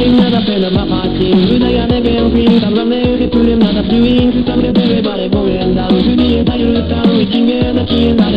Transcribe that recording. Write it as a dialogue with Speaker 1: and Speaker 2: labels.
Speaker 1: Marine d'appel ma pratique Une aïe à bervin Tam la mer et plus les mnadas du wing Tam les bébés barrés bon et en dame Tu dis down. taille le temps Et qui n'est n'a qui est n'a